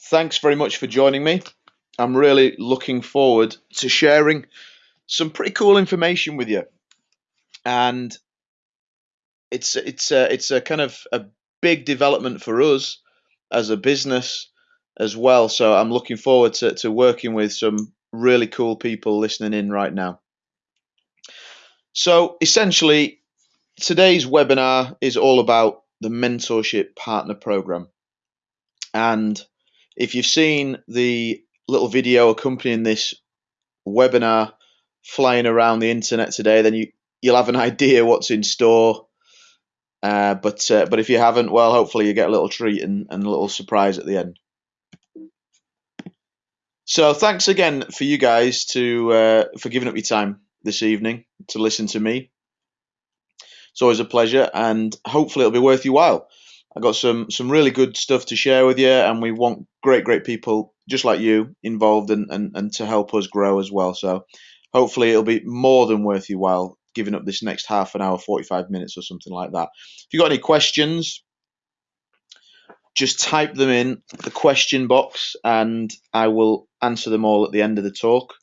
thanks very much for joining me. I'm really looking forward to sharing some pretty cool information with you. And it's it's a, it's a kind of a big development for us as a business as well. So I'm looking forward to, to working with some really cool people listening in right now. So essentially, today's webinar is all about the mentorship partner program. And if you've seen the little video accompanying this webinar flying around the internet today, then you, you'll have an idea what's in store. Uh, but uh, but if you haven't, well, hopefully you get a little treat and, and a little surprise at the end. So thanks again for you guys to uh, for giving up your time this evening to listen to me. It's always a pleasure, and hopefully it'll be worth your while. I got some some really good stuff to share with you, and we want great great people just like you involved and and, and to help us grow as well. So hopefully it'll be more than worth your while giving up this next half an hour, 45 minutes or something like that. If you've got any questions, just type them in the question box and I will answer them all at the end of the talk.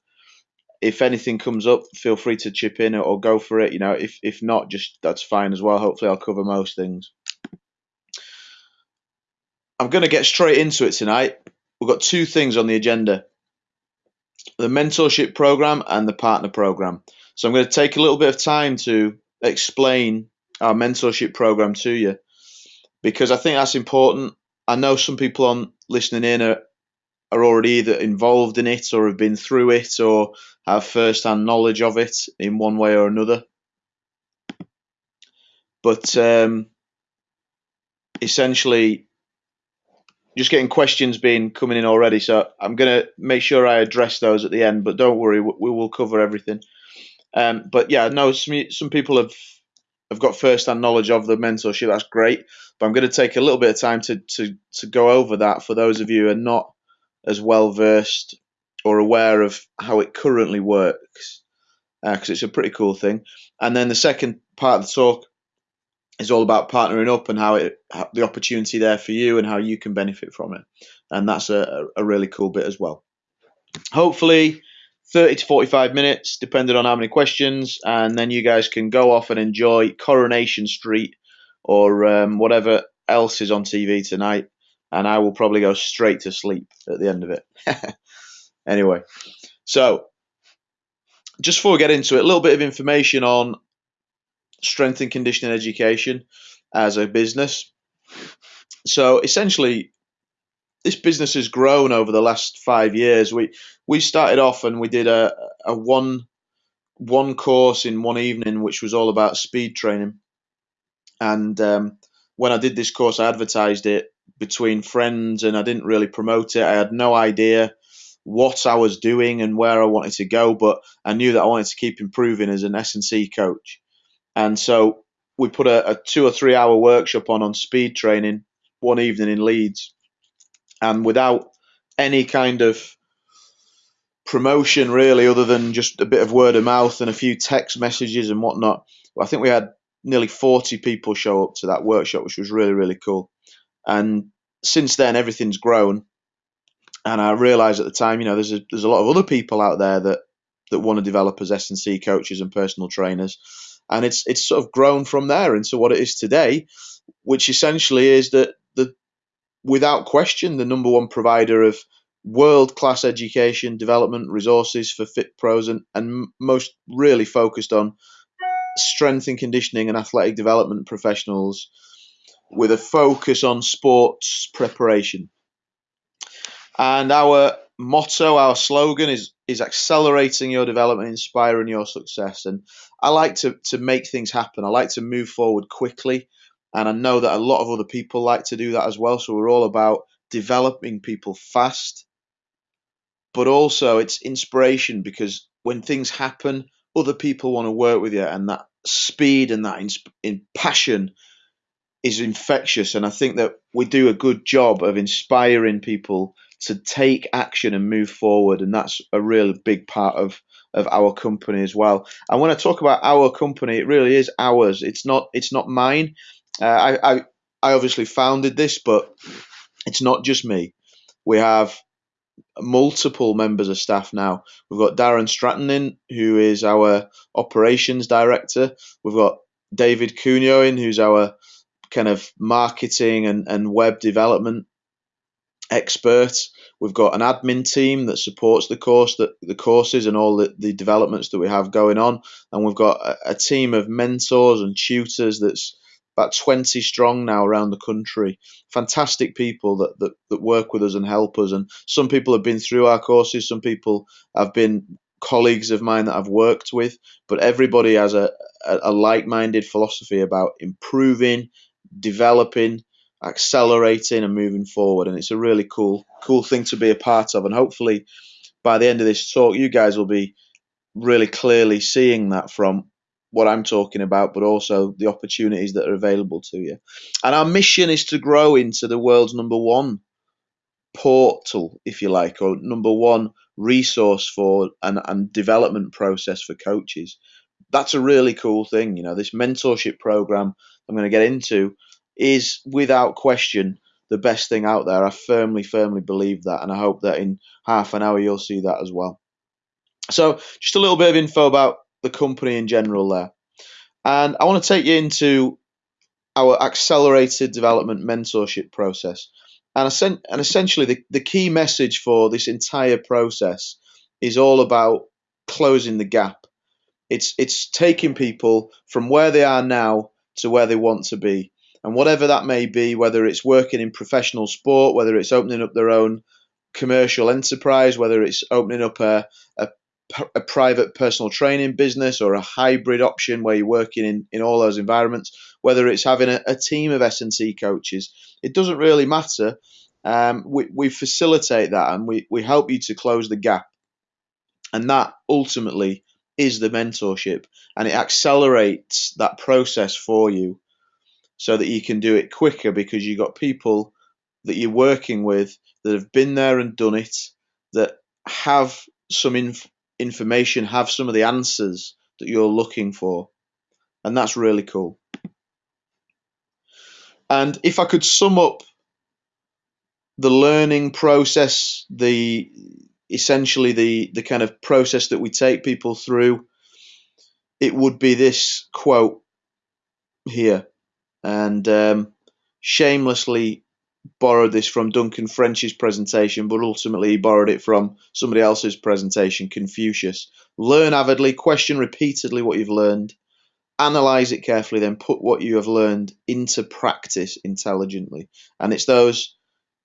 If anything comes up, feel free to chip in or go for it. You know, if if not, just that's fine as well. Hopefully, I'll cover most things. I'm going to get straight into it tonight. We've got two things on the agenda the mentorship program and the partner program. So I'm going to take a little bit of time to explain our mentorship program to you because I think that's important. I know some people on listening in are, are already either involved in it or have been through it or have first hand knowledge of it in one way or another. But um, essentially, just getting questions being coming in already. So I'm going to make sure I address those at the end, but don't worry, we will cover everything. Um, but yeah, no, some, some people have have got first hand knowledge of the mentorship. That's great. But I'm going to take a little bit of time to, to, to go over that for those of you who are not as well versed or aware of how it currently works, because uh, it's a pretty cool thing. And then the second part of the talk is all about partnering up and how it the opportunity there for you and how you can benefit from it. And that's a, a really cool bit as well. Hopefully, 30 to 45 minutes, depending on how many questions, and then you guys can go off and enjoy Coronation Street or um, whatever else is on TV tonight. And I will probably go straight to sleep at the end of it. anyway, so just before we get into it, a little bit of information on strength and conditioning education as a business. So essentially, this business has grown over the last five years. We we started off and we did a, a one one course in one evening, which was all about speed training. And um, when I did this course, I advertised it between friends, and I didn't really promote it. I had no idea what I was doing and where I wanted to go, but I knew that I wanted to keep improving as an S and C coach. And so we put a, a two or three hour workshop on on speed training one evening in Leeds, and without any kind of promotion really, other than just a bit of word of mouth and a few text messages and whatnot. I think we had nearly 40 people show up to that workshop, which was really, really cool. And since then, everything's grown. And I realised at the time, you know, there's a, there's a lot of other people out there that, that want to develop as S and C coaches and personal trainers and it's it's sort of grown from there into what it is today, which essentially is that the without question the number one provider of world class education development resources for fit pros and, and most really focused on strength and conditioning and athletic development professionals with a focus on sports preparation. And our motto, our slogan is is accelerating your development, inspiring your success. And I like to to make things happen. I like to move forward quickly, and I know that a lot of other people like to do that as well. So we're all about developing people fast, but also it's inspiration because when things happen, other people want to work with you, and that speed and that in, in passion is infectious. And I think that we do a good job of inspiring people to take action and move forward, and that's a real big part of of our company as well. And when I talk about our company, it really is ours. It's not it's not mine. Uh, I, I I obviously founded this, but it's not just me. We have multiple members of staff now. We've got Darren Stratton in, who is our operations director. We've got David Cunio in, who's our kind of marketing and, and web development expert. We've got an admin team that supports the course, that the courses and all the, the developments that we have going on, and we've got a, a team of mentors and tutors that's about 20 strong now around the country. Fantastic people that, that, that work with us and help us. And some people have been through our courses, some people have been colleagues of mine that I've worked with, but everybody has a, a, a like minded philosophy about improving, developing, accelerating, and moving forward. And it's a really cool, cool thing to be a part of. And hopefully, by the end of this talk, you guys will be really clearly seeing that from what I'm talking about, but also the opportunities that are available to you. And our mission is to grow into the world's number one portal, if you like, or number one resource for and, and development process for coaches. That's a really cool thing. You know, this mentorship program I'm going to get into is without question the best thing out there. I firmly, firmly believe that, and I hope that in half an hour you'll see that as well. So, just a little bit of info about the company in general there. And I want to take you into our accelerated development mentorship process. And, and essentially, the, the key message for this entire process is all about closing the gap. It's, it's taking people from where they are now to where they want to be. And whatever that may be, whether it's working in professional sport, whether it's opening up their own commercial enterprise, whether it's opening up a, a a private personal training business or a hybrid option where you're working in, in all those environments, whether it's having a, a team of S&C coaches, it doesn't really matter. Um, we, we facilitate that and we, we help you to close the gap. And that ultimately is the mentorship and it accelerates that process for you so that you can do it quicker because you've got people that you're working with that have been there and done it that have some inf- information have some of the answers that you're looking for. And that's really cool. And if I could sum up the learning process, the essentially the the kind of process that we take people through, it would be this quote here, and um, shamelessly borrowed this from Duncan French's presentation, but ultimately he borrowed it from somebody else's presentation, Confucius. Learn avidly, question repeatedly what you've learned, analyze it carefully, then put what you have learned into practice intelligently. And it's those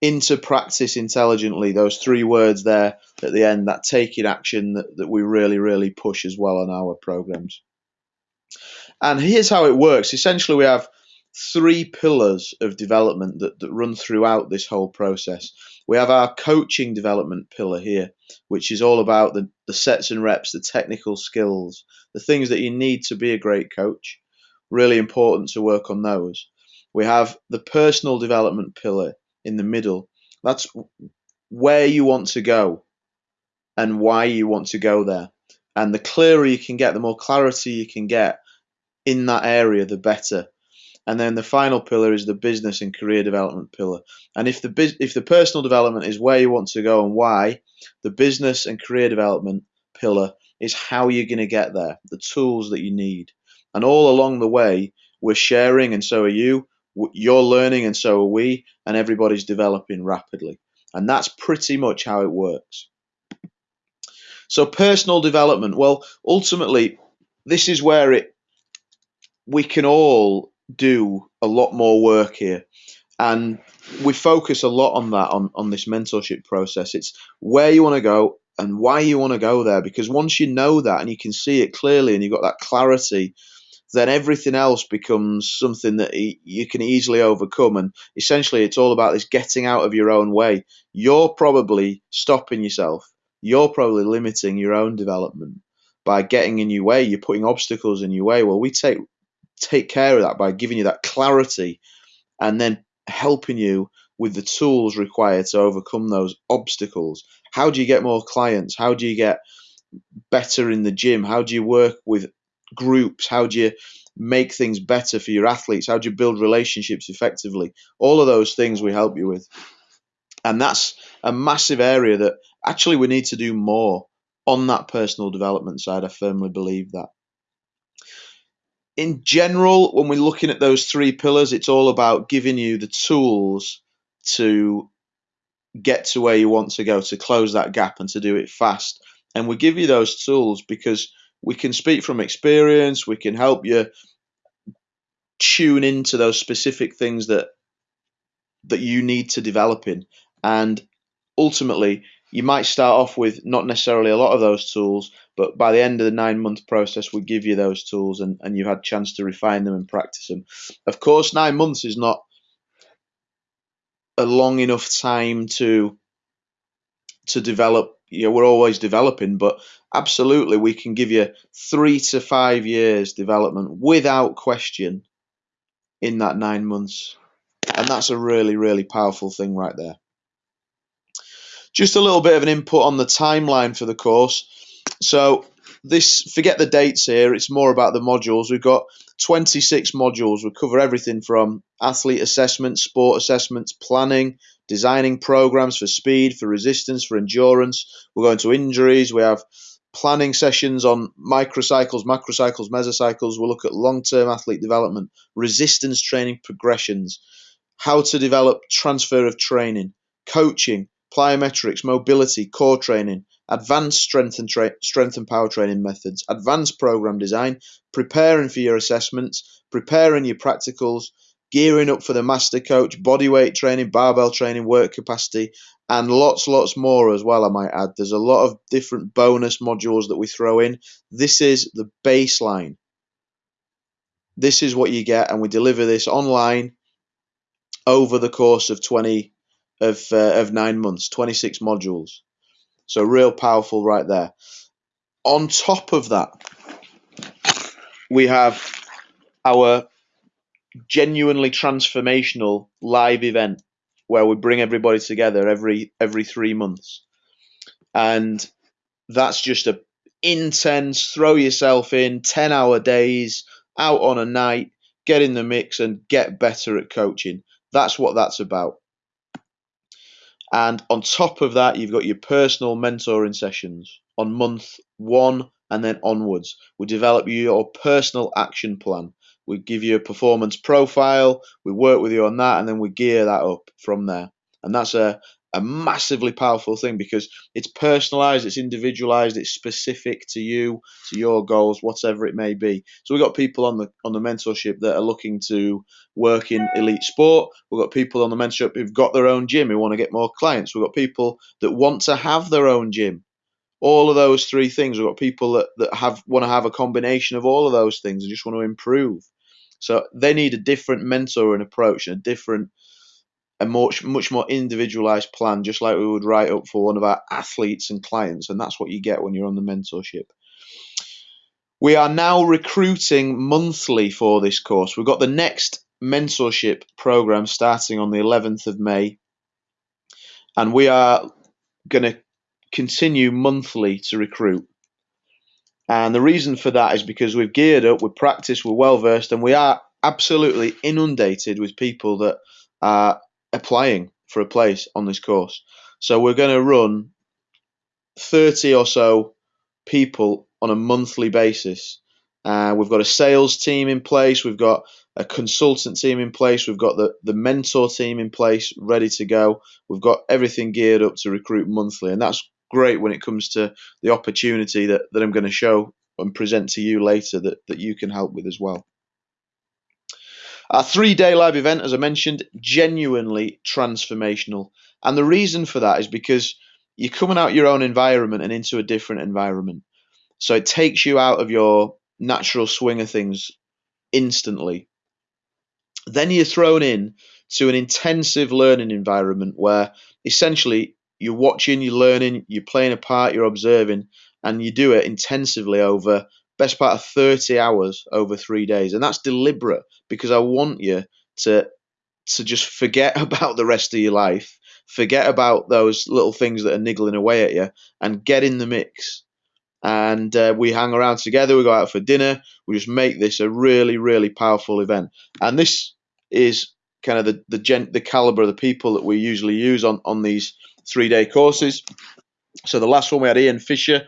into practice intelligently, those three words there at the end, that taking action that, that we really, really push as well on our programs. And here's how it works. Essentially, we have three pillars of development that, that run throughout this whole process. We have our coaching development pillar here, which is all about the, the sets and reps, the technical skills, the things that you need to be a great coach. Really important to work on those. We have the personal development pillar in the middle. That's where you want to go and why you want to go there. And the clearer you can get, the more clarity you can get in that area, the better and then the final pillar is the business and career development pillar. And if the if the personal development is where you want to go and why, the business and career development pillar is how you're going to get there, the tools that you need. And all along the way, we're sharing, and so are you. You're learning, and so are we, and everybody's developing rapidly. And that's pretty much how it works. So, personal development, well, ultimately, this is where it we can all do a lot more work here. And we focus a lot on that on, on this mentorship process. It's where you want to go and why you want to go there. Because once you know that and you can see it clearly and you've got that clarity, then everything else becomes something that you can easily overcome. And essentially, it's all about this getting out of your own way. You're probably stopping yourself, you're probably limiting your own development by getting in your way. You're putting obstacles in your way. Well, we take take care of that by giving you that clarity and then helping you with the tools required to overcome those obstacles. How do you get more clients? How do you get better in the gym? How do you work with groups? How do you make things better for your athletes? How do you build relationships effectively? All of those things we help you with. And that's a massive area that actually we need to do more on that personal development side. I firmly believe that. In general, when we're looking at those three pillars, it's all about giving you the tools to get to where you want to go, to close that gap and to do it fast. And we give you those tools because we can speak from experience, we can help you tune into those specific things that that you need to develop in. And ultimately, you might start off with not necessarily a lot of those tools, but by the end of the nine month process, we give you those tools and, and you've had a chance to refine them and practice them. Of course, nine months is not a long enough time to to develop you know we're always developing but absolutely we can give you three to five years development without question in that nine months and that's a really really powerful thing right there just a little bit of an input on the timeline for the course. So this forget the dates here it's more about the modules. We've got 26 modules. We cover everything from athlete assessment sport assessments planning designing programs for speed for resistance for endurance. We're going to injuries. We have planning sessions on microcycles macrocycles mesocycles. We'll look at long-term athlete development resistance training progressions how to develop transfer of training coaching plyometrics mobility core training advanced strength and strength and power training methods, advanced program design, preparing for your assessments, preparing your practicals, gearing up for the master coach, bodyweight training, barbell training, work capacity, and lots, lots more as well. I might add. There's a lot of different bonus modules that we throw in. This is the baseline. This is what you get, and we deliver this online over the course of 20 of uh, of nine months, 26 modules. So real powerful right there. On top of that, we have our genuinely transformational live event where we bring everybody together every every three months, and that's just a intense throw yourself in 10 hour days out on a night get in the mix and get better at coaching that's what that's about and on top of that, you've got your personal mentoring sessions on month one and then onwards. We develop your personal action plan. We give you a performance profile, we work with you on that, and then we gear that up from there. And that's a, a massively powerful thing because it's personalized, it's individualized, it's specific to you, to your goals, whatever it may be. So we've got people on the on the mentorship that are looking to work in elite sport. We've got people on the mentorship who've got their own gym who want to get more clients. We've got people that want to have their own gym. All of those three things. We've got people that, that have want to have a combination of all of those things and just want to improve. So they need a different mentor and approach and a different a much much more individualized plan, just like we would write up for one of our athletes and clients, and that's what you get when you're on the mentorship. We are now recruiting monthly for this course. We've got the next mentorship program starting on the 11th of May, and we are going to continue monthly to recruit. And the reason for that is because we've geared up, we've practiced, we're well versed, and we are absolutely inundated with people that are applying for a place on this course. So we're going to run 30 or so people on a monthly basis. Uh, we've got a sales team in place. We've got a consultant team in place. We've got the, the mentor team in place, ready to go. We've got everything geared up to recruit monthly. And that's great when it comes to the opportunity that, that I'm going to show and present to you later that, that you can help with as well. Our three day live event, as I mentioned, genuinely transformational. And the reason for that is because you're coming out your own environment and into a different environment. So it takes you out of your natural swing of things instantly. Then you're thrown in to an intensive learning environment where essentially you're watching, you're learning, you're playing a part, you're observing, and you do it intensively over best part of 30 hours over three days. And that's deliberate because I want you to to just forget about the rest of your life, forget about those little things that are niggling away at you, and get in the mix. And uh, we hang around together, we go out for dinner, we just make this a really, really powerful event. And this is kind of the the, gen, the caliber of the people that we usually use on on these three day courses. So the last one we had Ian Fisher,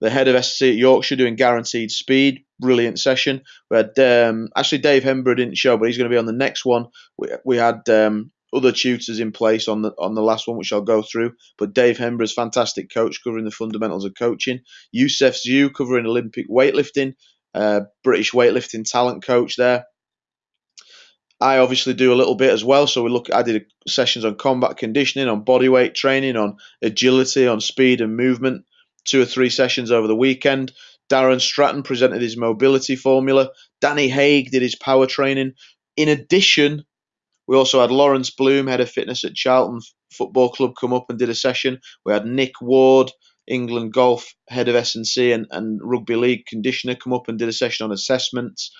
the head of SC at Yorkshire, doing guaranteed speed. Brilliant session. We had um, actually Dave Hembrough didn't show, but he's going to be on the next one. We, we had um, other tutors in place on the on the last one, which I'll go through. But Dave Hembrough's fantastic coach covering the fundamentals of coaching. Youssef Zhu covering Olympic weightlifting. Uh, British weightlifting talent coach there. I obviously do a little bit as well. So we look. I did sessions on combat conditioning, on body weight training, on agility, on speed and movement. Two or three sessions over the weekend. Darren Stratton presented his mobility formula. Danny Haig did his power training. In addition, we also had Lawrence Bloom, head of fitness at Charlton Football Club, come up and did a session. We had Nick Ward, England Golf head of S&C and, and rugby league conditioner, come up and did a session on assessments.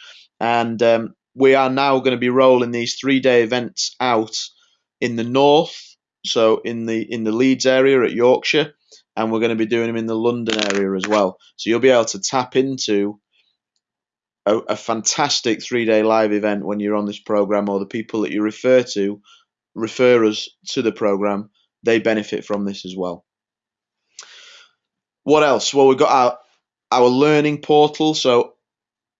And um, we are now going to be rolling these three-day events out in the north, so in the in the Leeds area at Yorkshire, and we're going to be doing them in the London area as well. So you'll be able to tap into a, a fantastic three day live event when you're on this program, or the people that you refer to refer us to the program, they benefit from this as well. What else? Well, we've got our our learning portal. So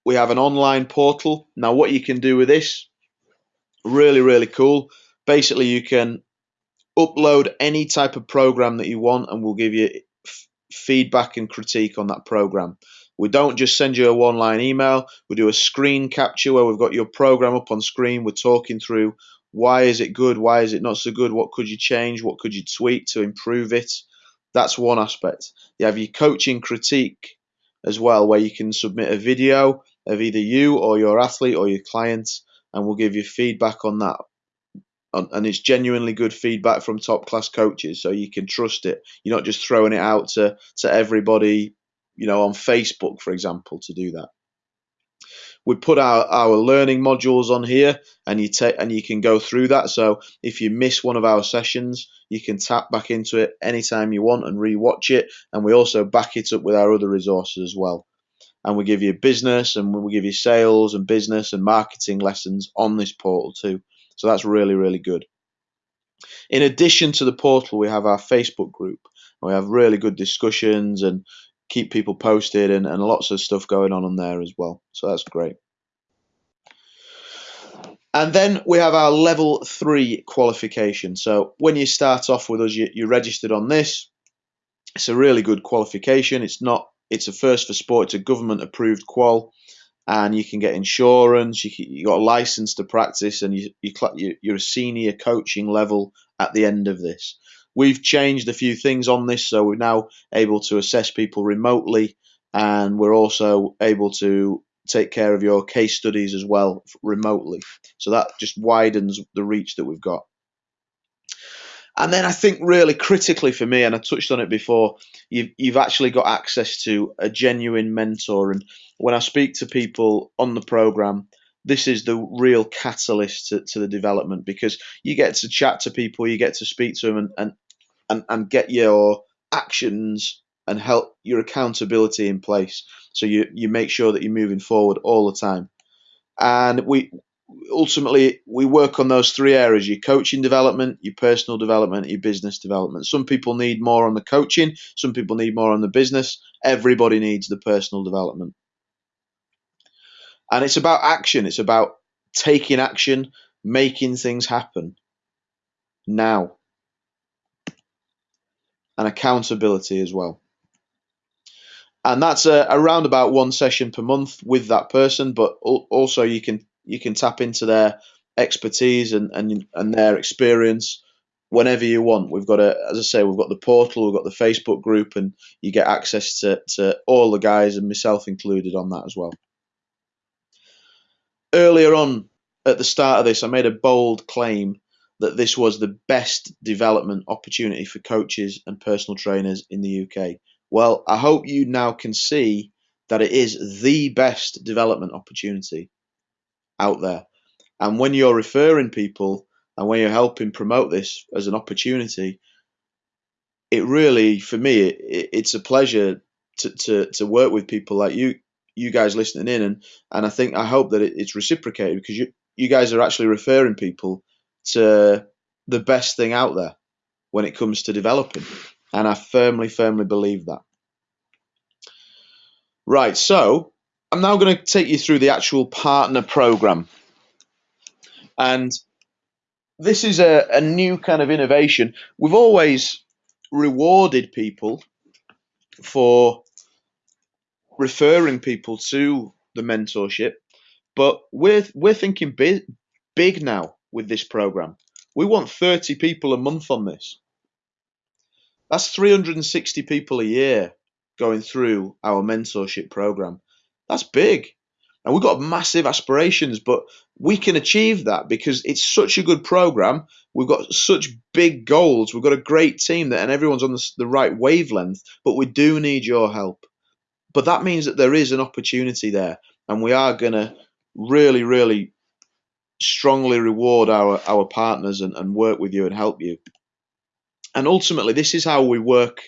we have an online portal. Now, what you can do with this, really, really cool. Basically, you can upload any type of program that you want, and we'll give you feedback and critique on that program. We don't just send you a one line email, we do a screen capture where we've got your program up on screen. We're talking through why is it good, why is it not so good, what could you change, what could you tweak to improve it. That's one aspect. You have your coaching critique as well, where you can submit a video of either you or your athlete or your client, and we'll give you feedback on that. And it's genuinely good feedback from top class coaches, so you can trust it. You're not just throwing it out to, to everybody you know, on Facebook, for example, to do that. We put our, our learning modules on here and you take and you can go through that. So if you miss one of our sessions, you can tap back into it anytime you want and rewatch it. And we also back it up with our other resources as well. And we give you business and we give you sales and business and marketing lessons on this portal too. So that's really, really good. In addition to the portal, we have our Facebook group. We have really good discussions and keep people posted and, and lots of stuff going on on there as well. So that's great. And then we have our level three qualification. So when you start off with us, you, you're registered on this. It's a really good qualification. It's not. It's a 1st4sport. It's a government approved qual, and you can get insurance. You you got a license to practice, and you, you you're a senior coaching level at the end of this. We've changed a few things on this, so we're now able to assess people remotely, and we're also able to take care of your case studies as well remotely. So that just widens the reach that we've got. And then I think really critically for me, and I touched on it before, you've, you've actually got access to a genuine mentor. And when I speak to people on the program, this is the real catalyst to, to the development because you get to chat to people, you get to speak to them, and, and and, and get your actions and help your accountability in place. So you, you make sure that you're moving forward all the time. And we ultimately we work on those three areas your coaching development, your personal development, your business development. Some people need more on the coaching, some people need more on the business. Everybody needs the personal development. And it's about action, it's about taking action, making things happen now and accountability as well. And that's a, around about one session per month with that person, but also you can you can tap into their expertise and, and, and their experience whenever you want. We've got a, as I say, we've got the portal, we've got the Facebook group, and you get access to, to all the guys and myself included on that as well. Earlier on at the start of this, I made a bold claim that this was the best development opportunity for coaches and personal trainers in the UK. Well, I hope you now can see that it is the best development opportunity out there. And when you're referring people and when you're helping promote this as an opportunity, it really, for me, it, it's a pleasure to, to, to work with people like you, you guys listening in, and and I think I hope that it, it's reciprocated because you you guys are actually referring people to the best thing out there when it comes to developing. And I firmly, firmly believe that. Right, so I'm now going to take you through the actual partner program. And this is a, a new kind of innovation. We've always rewarded people for referring people to the mentorship, but we're we're thinking big, big now with this program. We want 30 people a month on this. That's 360 people a year going through our mentorship program. That's big. And we've got massive aspirations, but we can achieve that because it's such a good program. We've got such big goals. We've got a great team that, and everyone's on the, the right wavelength, but we do need your help. But that means that there is an opportunity there, and we are going to really, really strongly reward our, our partners and, and work with you and help you. And ultimately, this is how we work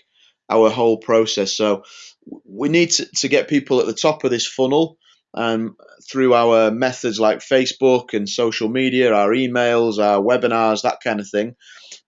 our whole process. So we need to, to get people at the top of this funnel um, through our methods like Facebook and social media, our emails, our webinars, that kind of thing.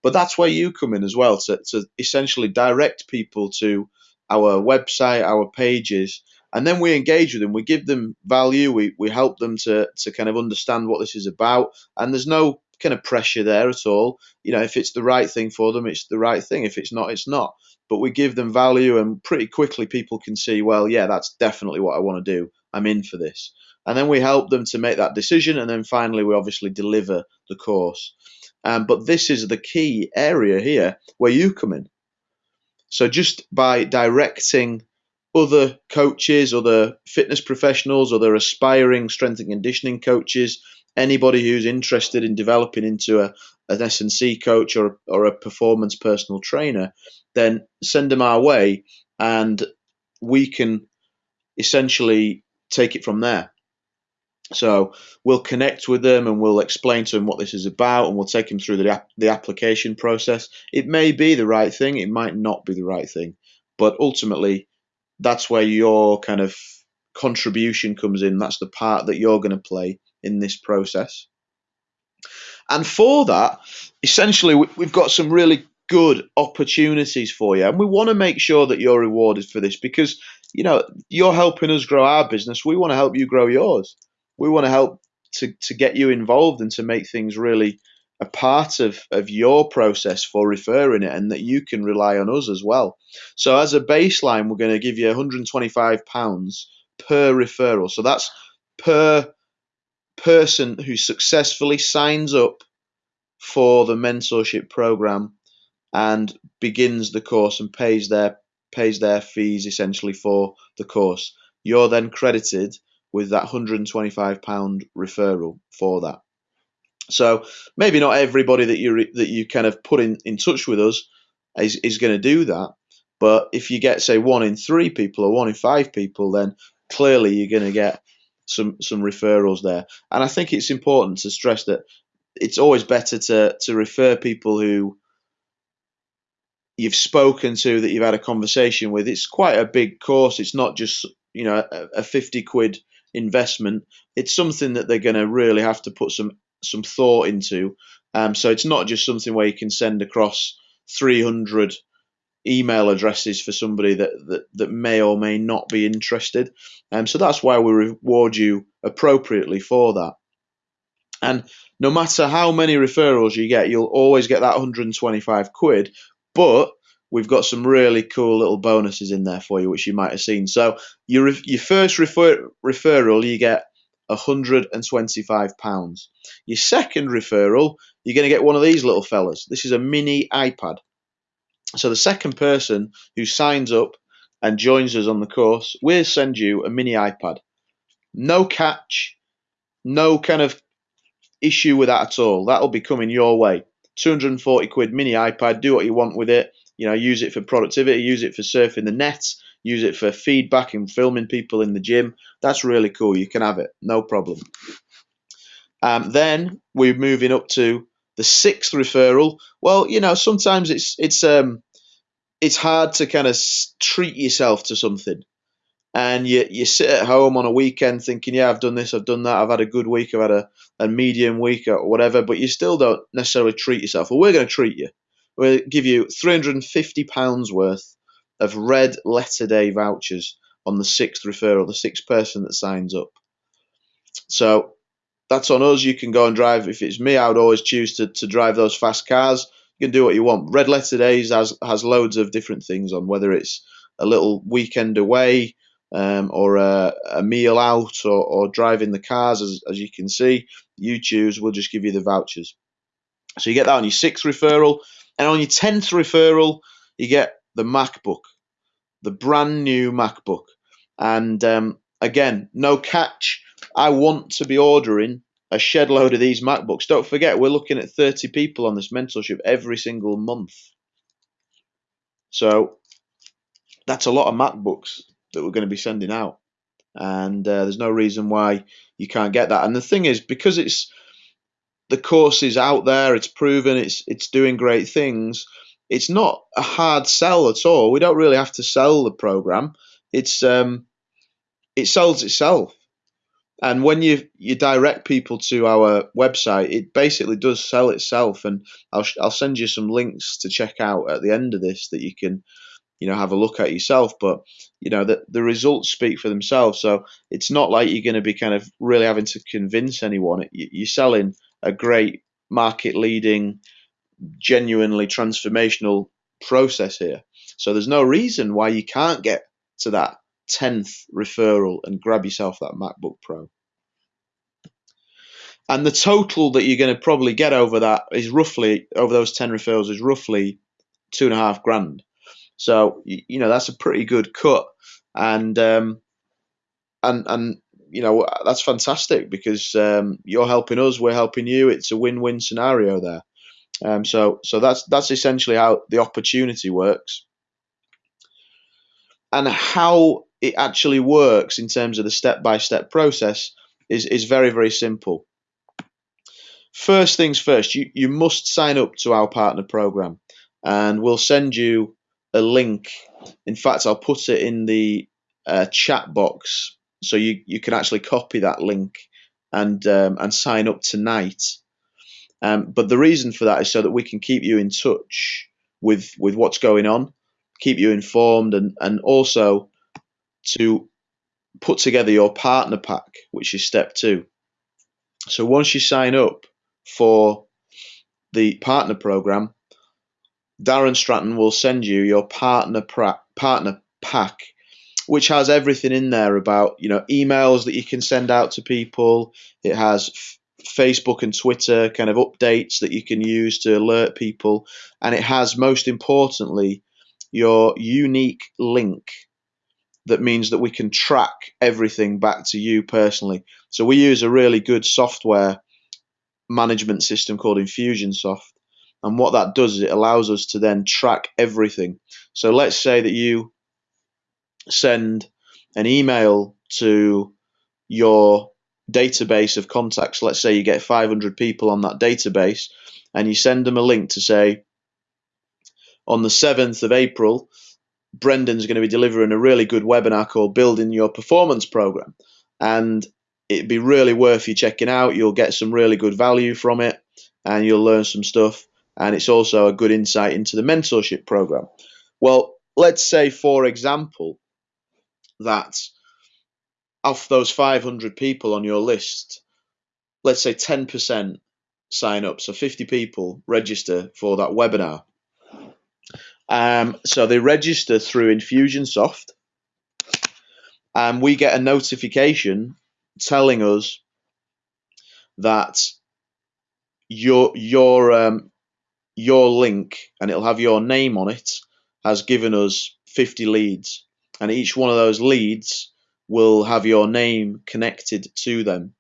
But that's where you come in as well to, to essentially direct people to our website, our pages, and then we engage with them. We give them value. We, we help them to, to kind of understand what this is about. And there's no kind of pressure there at all. You know, if it's the right thing for them, it's the right thing. If it's not, it's not. But we give them value, and pretty quickly people can see, well, yeah, that's definitely what I want to do. I'm in for this. And then we help them to make that decision, and then finally we obviously deliver the course. Um, but this is the key area here where you come in. So just by directing other coaches, other fitness professionals, other aspiring strength and conditioning coaches, anybody who's interested in developing into a, an S&C coach or, or a performance personal trainer, then send them our way and we can essentially take it from there. So we'll connect with them and we'll explain to them what this is about and we'll take them through the, the application process. It may be the right thing, it might not be the right thing, but ultimately that's where your kind of contribution comes in. That's the part that you're going to play in this process. And for that, essentially, we've got some really good opportunities for you. And we want to make sure that you're rewarded for this because, you know, you're helping us grow our business. We want to help you grow yours. We want to help to, to get you involved and to make things really a part of, of your process for referring it and that you can rely on us as well. So as a baseline, we're going to give you £125 per referral. So that's per person who successfully signs up for the mentorship program and begins the course and pays their pays their fees essentially for the course. You're then credited with that £125 referral for that. So maybe not everybody that you that you kind of put in, in touch with us is, is going to do that. But if you get say one in three people or one in five people, then clearly you're going to get some some referrals there. And I think it's important to stress that it's always better to to refer people who you've spoken to that you've had a conversation with. It's quite a big course. It's not just you know a, a fifty quid investment. It's something that they're going to really have to put some some thought into. Um, so it's not just something where you can send across 300 email addresses for somebody that, that, that may or may not be interested. Um, so that's why we reward you appropriately for that. And no matter how many referrals you get, you'll always get that 125 quid. But we've got some really cool little bonuses in there for you, which you might have seen. So your your first refer, referral, you get £125. Your second referral, you're going to get one of these little fellas. This is a mini iPad. So the second person who signs up and joins us on the course, we'll send you a mini iPad. No catch, no kind of issue with that at all. That'll be coming your way. 240 quid mini iPad, do what you want with it. You know, use it for productivity, use it for surfing the net, use it for feedback and filming people in the gym. That's really cool. You can have it, no problem. Um, then we're moving up to the sixth referral. Well, you know, sometimes it's it's um it's hard to kind of treat yourself to something. and you you sit at home on a weekend thinking, yeah, I've done this, I've done that, I've had a good week, I've had a, a medium week or whatever, but you still don't necessarily treat yourself. Well, we're going to treat you. We'll give you £350 worth of red letter day vouchers on the sixth referral, the sixth person that signs up. So that's on us. You can go and drive. If it's me, I would always choose to, to drive those fast cars. You can do what you want. Red Letter Days has has loads of different things on, whether it's a little weekend away um, or a, a, meal out or, or driving the cars. As, as you can see, you choose. We'll just give you the vouchers. So you get that on your sixth referral, and on your tenth referral, you get the MacBook, the brand new MacBook. And um, again, no catch. I want to be ordering a shed load of these MacBooks. Don't forget, we're looking at 30 people on this mentorship every single month. So that's a lot of MacBooks that we're going to be sending out. And uh, there's no reason why you can't get that. And the thing is, because it's the course is out there, it's proven, it's it's doing great things. It's not a hard sell at all. We don't really have to sell the program. It's um, it sells itself. And when you you direct people to our website, it basically does sell itself. And I'll I'll send you some links to check out at the end of this that you can, you know, have a look at yourself. But you know the the results speak for themselves. So it's not like you're going to be kind of really having to convince anyone. You're selling a great market leading, genuinely transformational process here. So there's no reason why you can't get to that 10th referral and grab yourself that MacBook Pro. And the total that you're going to probably get over that is roughly, over those 10 referrals, is roughly two and a half grand. So, you know, that's a pretty good cut. And, um, and, and, you know, that's fantastic because um, you're helping us, we're helping you. It's a win win scenario there. Um, so, so that's that's essentially how the opportunity works, and how it actually works in terms of the step by step process is, is very, very simple. First things first, you, you must sign up to our partner program and we'll send you a link. In fact, I'll put it in the uh, chat box so you, you can actually copy that link and um, and sign up tonight. Um, but the reason for that is so that we can keep you in touch with with what's going on, keep you informed, and and also to put together your partner pack, which is step two. So once you sign up for the partner program, Darren Stratton will send you your partner pra- partner pack, which has everything in there about you know emails that you can send out to people. It has f- Facebook and Twitter kind of updates that you can use to alert people, and it has most importantly your unique link that means that we can track everything back to you personally. So we use a really good software management system called Infusionsoft. And what that does is it allows us to then track everything. So let's say that you send an email to your database of contacts. Let's say you get 500 people on that database and you send them a link to say, on the 7th of April, Brendan's going to be delivering a really good webinar called Building Your Performance Program. And it'd be really worth you checking out. You'll get some really good value from it and you'll learn some stuff. And it's also a good insight into the mentorship program. Well, let's say, for example, that of those 500 people on your list, let's say 10% sign up. So 50 people register for that webinar. Um, so they register through Infusionsoft, and we get a notification telling us that your your um, your link, and it'll have your name on it, has given us 50 leads, and each one of those leads will have your name connected to them.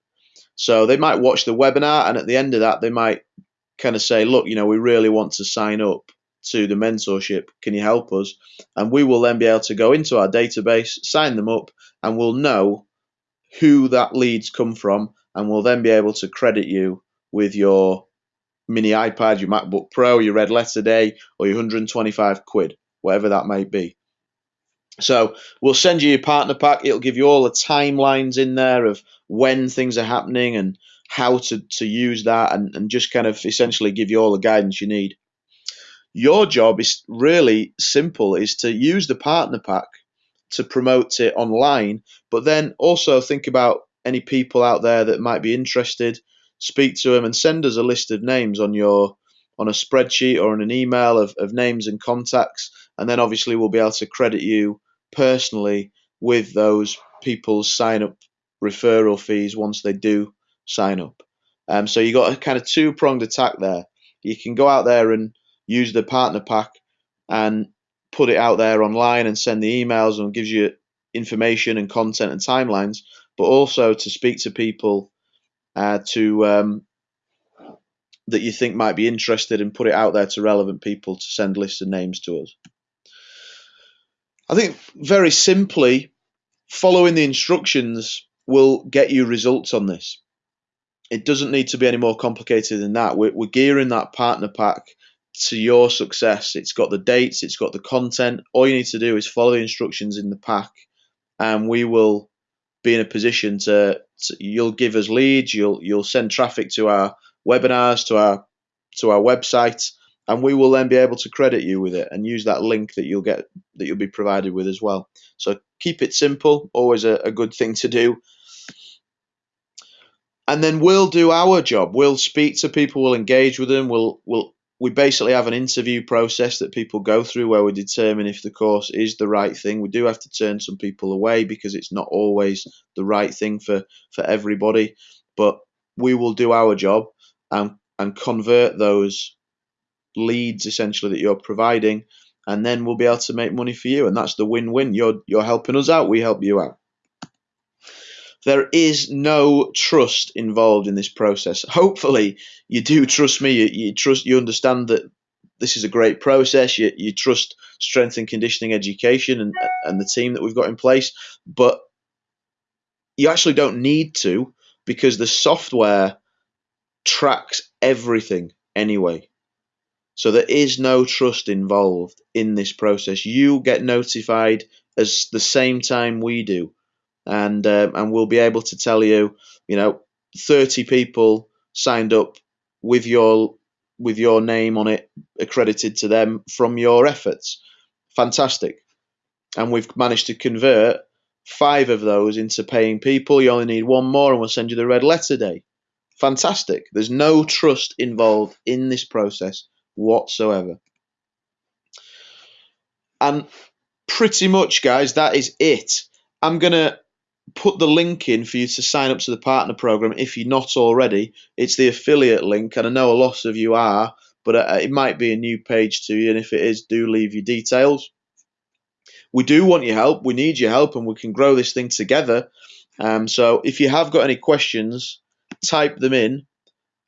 So they might watch the webinar, and at the end of that, they might kind of say, "Look, you know, we really want to sign up." To the mentorship. Can you help us? And we will then be able to go into our database, sign them up, and we'll know who that leads come from, and we'll then be able to credit you with your mini iPad, your MacBook Pro, your red letter day, or your 125 quid, whatever that may be. So we'll send you your partner pack. It'll give you all the timelines in there of when things are happening and how to, to use that and, and just kind of essentially give you all the guidance you need. Your job is really simple is to use the partner pack to promote it online, but then also think about any people out there that might be interested, speak to them and send us a list of names on your on a spreadsheet or on an email of, of names and contacts, and then obviously we'll be able to credit you personally with those people's sign up referral fees once they do sign up. Um, so you got a kind of two pronged attack there. You can go out there and use the partner pack and put it out there online and send the emails and gives you information and content and timelines, but also to speak to people uh, to um, that you think might be interested and put it out there to relevant people to send lists of names to us. I think very simply, following the instructions will get you results on this. It doesn't need to be any more complicated than that. We're, we're gearing that partner pack to your success. It's got the dates, it's got the content. All you need to do is follow the instructions in the pack, and we will be in a position to, to you'll give us leads, you'll you'll send traffic to our webinars, to our to our website, and we will then be able to credit you with it and use that link that you'll get that you'll be provided with as well. So keep it simple, always a, a good thing to do. And then we'll do our job. We'll speak to people, we'll engage with them, we'll we'll we basically have an interview process that people go through where we determine if the course is the right thing. We do have to turn some people away because it's not always the right thing for, for everybody, but we will do our job and, and convert those leads essentially that you're providing, and then we'll be able to make money for you. And that's the win win. You're, you're helping us out, we help you out. There is no trust involved in this process. Hopefully, you do trust me. You, you trust. You understand that this is a great process. You, you trust strength and conditioning education and and the team that we've got in place. But you actually don't need to because the software tracks everything anyway. So there is no trust involved in this process. You get notified as the same time we do and um, and we'll be able to tell you, you know, 30 people signed up with your with your name on it accredited to them from your efforts. Fantastic. And we've managed to convert five of those into paying people. You only need one more and we'll send you the red letter day. Fantastic. There's no trust involved in this process whatsoever. And pretty much, guys, that is it. I'm going to put the link in for you to sign up to the partner program if you're not already. It's the affiliate link, and I know a lot of you are, but uh, it might be a new page to you. And if it is, do leave your details. We do want your help. We need your help, and we can grow this thing together. Um, so if you have got any questions, type them in,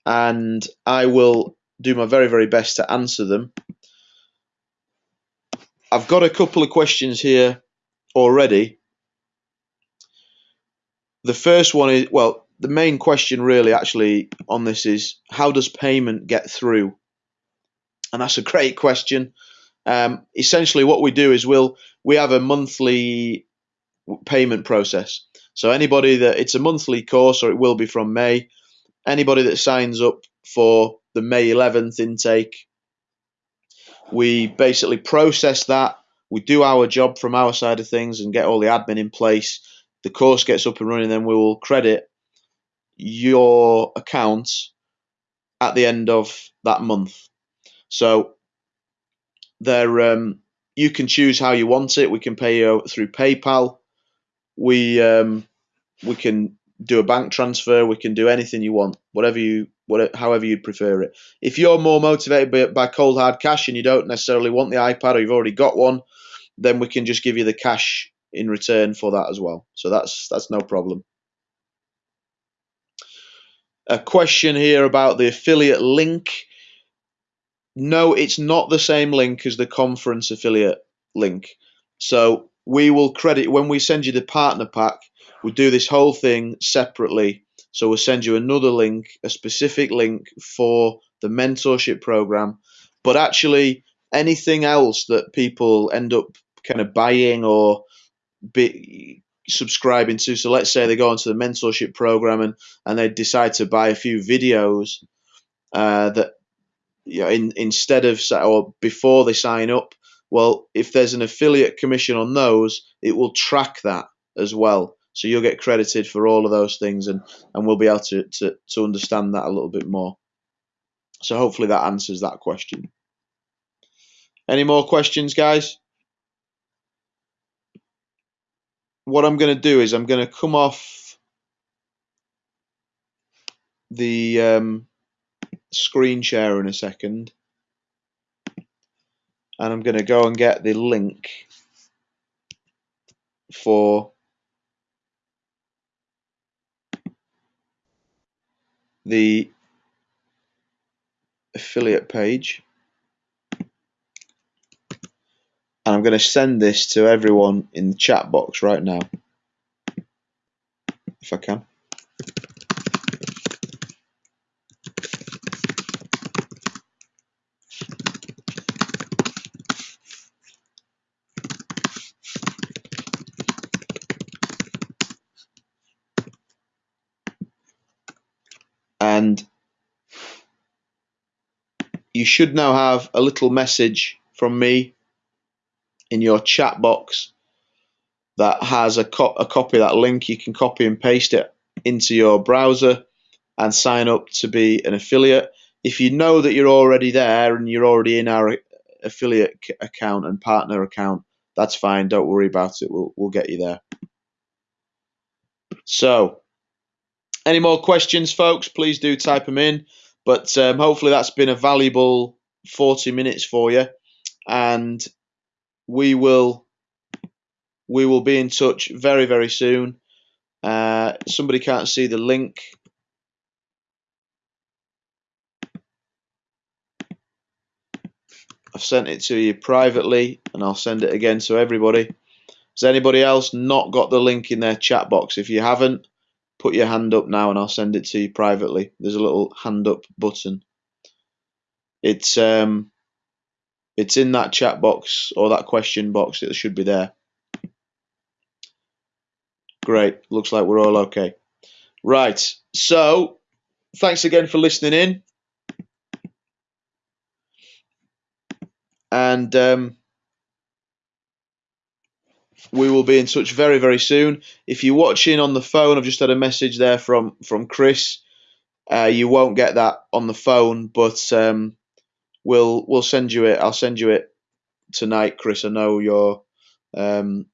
and I will do my very, very best to answer them. I've got a couple of questions here already the first one is well, the main question really actually on this is how does payment get through? And that's a great question. Um, essentially, what we do is we'll we have a monthly payment process. So anybody that it's a monthly course, or it will be from May. Anybody that signs up for the May 11th intake, we basically process that. We do our job from our side of things and get all the admin in place the course gets up and running, then we will credit your account at the end of that month. So there, um, you can choose how you want it. We can pay you through PayPal. We um, we can do a bank transfer. We can do anything you want, whatever you, whatever, however you'd prefer it. If you're more motivated by, by cold hard cash and you don't necessarily want the iPad or you've already got one, then we can just give you the cash in return for that as well. So that's that's no problem. A question here about the affiliate link. No, it's not the same link as the conference affiliate link. So we will credit when we send you the partner pack, we do this whole thing separately. So we'll send you another link, a specific link for the mentorship program. But actually, anything else that people end up kind of buying or be subscribing to. So let's say they go onto the mentorship program and, and they decide to buy a few videos uh, that you know, in, instead of or before they sign up. Well, if there's an affiliate commission on those, it will track that as well. So you'll get credited for all of those things, and, and we'll be able to, to, to understand that a little bit more. So hopefully that answers that question. Any more questions, guys? What I'm going to do is I'm going to come off the um, screen share in a second. And I'm going to go and get the link for the affiliate page and I'm going to send this to everyone in the chat box right now if I can. and you should now have a little message from me in your chat box that has a, co a copy of that link. You can copy and paste it into your browser and sign up to be an affiliate. If you know that you're already there and you're already in our affiliate account and partner account, that's fine. Don't worry about it. We'll, we'll get you there. So any more questions, folks? Please do type them in. But um, hopefully that's been a valuable 40 minutes for you, and we will we will be in touch very very soon. Uh, somebody can't see the link. I've sent it to you privately, and I'll send it again to everybody. Has anybody else not got the link in their chat box? If you haven't, put your hand up now and I'll send it to you privately. There's a little hand up button. It's um it's in that chat box or that question box. It should be there. Great. Looks like we're all okay. Right. So thanks again for listening in. And um, we will be in touch very very soon. If you're watching on the phone, I've just had a message there from from Chris. Uh, you won't get that on the phone, but um, we'll we'll send you it. I'll send you it tonight, Chris. I know you're um,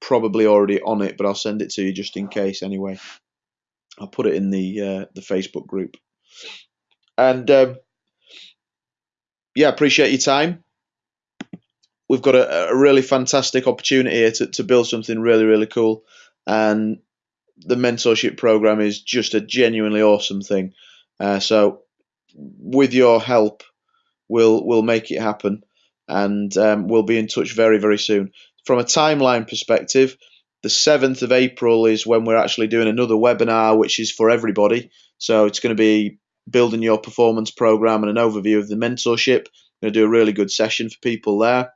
probably already on it, but I'll send it to you just in case anyway. I'll put it in the uh, the Facebook group. And um, yeah, appreciate your time we've got a, a really fantastic opportunity here to, to build something really, really cool. And the mentorship program is just a genuinely awesome thing. Uh, so, with your help, we'll we'll make it happen, and um, we'll be in touch very, very soon. From a timeline perspective, the seventh of April is when we're actually doing another webinar, which is for everybody. So it's going to be building your performance program and an overview of the mentorship. We're going to do a really good session for people there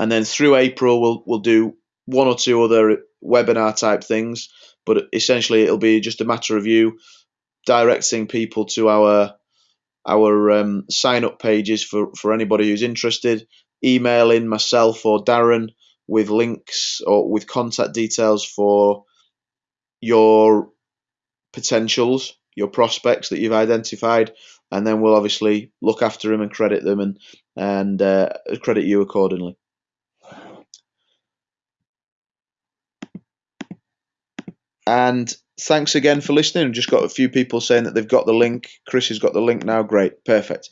and then through April we'll we'll do one or two other webinar type things, but essentially it'll be just a matter of you directing people to our our um, sign up pages for for anybody who's interested, emailing myself or Darren with links or with contact details for your potentials, your prospects that you've identified, and then we'll obviously look after them and credit them and and uh, credit you accordingly. And thanks again for listening. I've just got a few people saying that they've got the link. Chris has got the link now. Great. Perfect.